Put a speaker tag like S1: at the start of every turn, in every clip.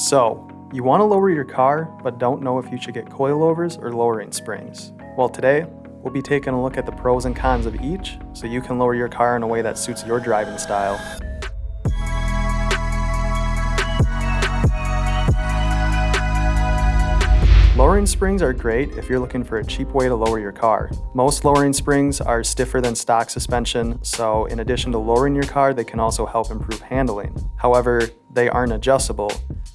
S1: So, you want to lower your car, but don't know if you should get coilovers or lowering springs. Well, today, we'll be taking a look at the pros and cons of each so you can lower your car in a way that suits your driving style. Lowering springs are great if you're looking for a cheap way to lower your car. Most lowering springs are stiffer than stock suspension, so in addition to lowering your car, they can also help improve handling. However, they aren't adjustable,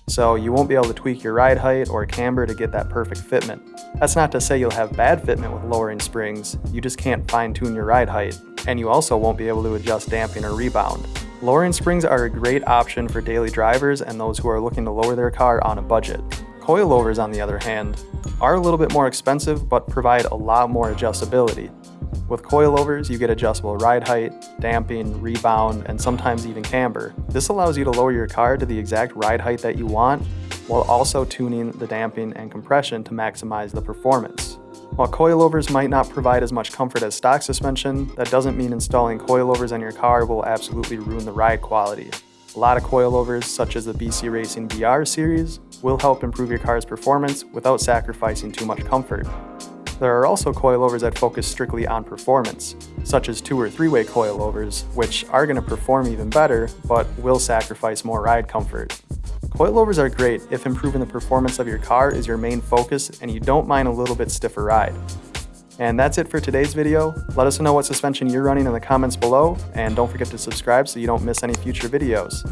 S1: so you won't be able to tweak your ride height or camber to get that perfect fitment. That's not to say you'll have bad fitment with lowering springs, you just can't fine tune your ride height, and you also won't be able to adjust damping or rebound. Lowering springs are a great option for daily drivers and those who are looking to lower their car on a budget. Coilovers, on the other hand, are a little bit more expensive but provide a lot more adjustability. With coilovers, you get adjustable ride height, damping, rebound, and sometimes even camber. This allows you to lower your car to the exact ride height that you want, while also tuning the damping and compression to maximize the performance. While coilovers might not provide as much comfort as stock suspension, that doesn't mean installing coilovers on your car will absolutely ruin the ride quality. A lot of coilovers, such as the BC Racing BR series, will help improve your car's performance without sacrificing too much comfort. There are also coilovers that focus strictly on performance, such as two or three-way coilovers, which are going to perform even better, but will sacrifice more ride comfort. Coilovers are great if improving the performance of your car is your main focus and you don't mind a little bit stiffer ride. And that's it for today's video. Let us know what suspension you're running in the comments below, and don't forget to subscribe so you don't miss any future videos.